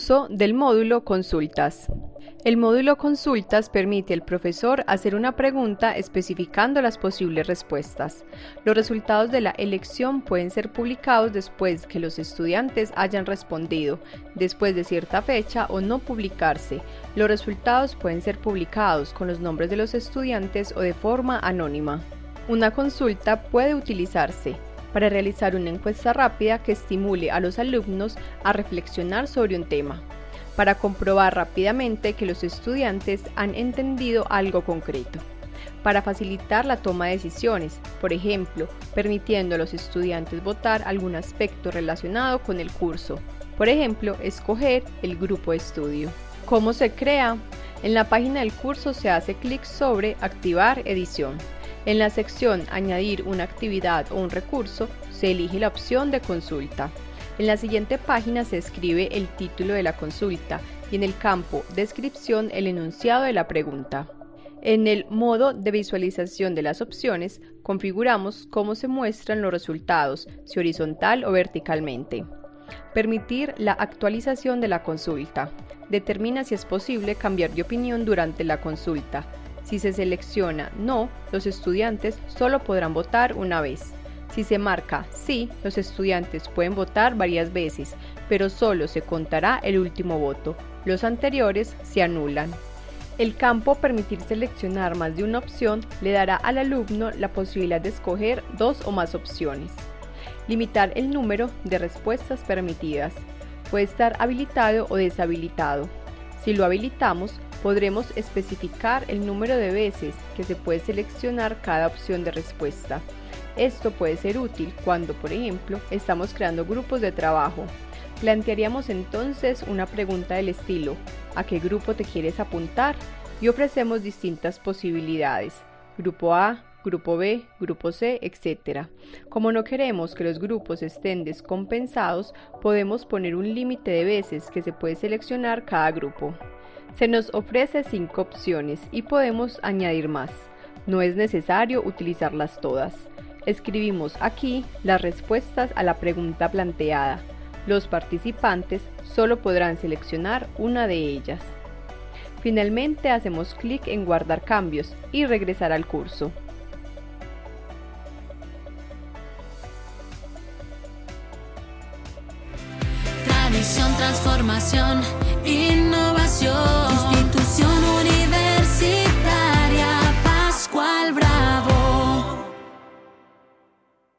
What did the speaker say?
Uso del módulo Consultas. El módulo Consultas permite al profesor hacer una pregunta especificando las posibles respuestas. Los resultados de la elección pueden ser publicados después que los estudiantes hayan respondido, después de cierta fecha o no publicarse. Los resultados pueden ser publicados con los nombres de los estudiantes o de forma anónima. Una consulta puede utilizarse para realizar una encuesta rápida que estimule a los alumnos a reflexionar sobre un tema para comprobar rápidamente que los estudiantes han entendido algo concreto. Para facilitar la toma de decisiones, por ejemplo, permitiendo a los estudiantes votar algún aspecto relacionado con el curso. Por ejemplo, escoger el grupo de estudio. ¿Cómo se crea? En la página del curso se hace clic sobre Activar edición. En la sección Añadir una actividad o un recurso se elige la opción de consulta. En la siguiente página se escribe el título de la consulta y en el campo Descripción el enunciado de la pregunta. En el modo de visualización de las opciones, configuramos cómo se muestran los resultados, si horizontal o verticalmente. Permitir la actualización de la consulta. Determina si es posible cambiar de opinión durante la consulta. Si se selecciona no, los estudiantes solo podrán votar una vez. Si se marca sí, los estudiantes pueden votar varias veces, pero solo se contará el último voto. Los anteriores se anulan. El campo Permitir seleccionar más de una opción le dará al alumno la posibilidad de escoger dos o más opciones. Limitar el número de respuestas permitidas. Puede estar habilitado o deshabilitado. Si lo habilitamos, podremos especificar el número de veces que se puede seleccionar cada opción de respuesta. Esto puede ser útil cuando, por ejemplo, estamos creando grupos de trabajo. Plantearíamos entonces una pregunta del estilo ¿A qué grupo te quieres apuntar? Y ofrecemos distintas posibilidades. Grupo A, grupo B, grupo C, etc. Como no queremos que los grupos estén descompensados, podemos poner un límite de veces que se puede seleccionar cada grupo. Se nos ofrece cinco opciones y podemos añadir más. No es necesario utilizarlas todas. Escribimos aquí las respuestas a la pregunta planteada. Los participantes solo podrán seleccionar una de ellas. Finalmente hacemos clic en guardar cambios y regresar al curso. Tradición, transformación, innovación.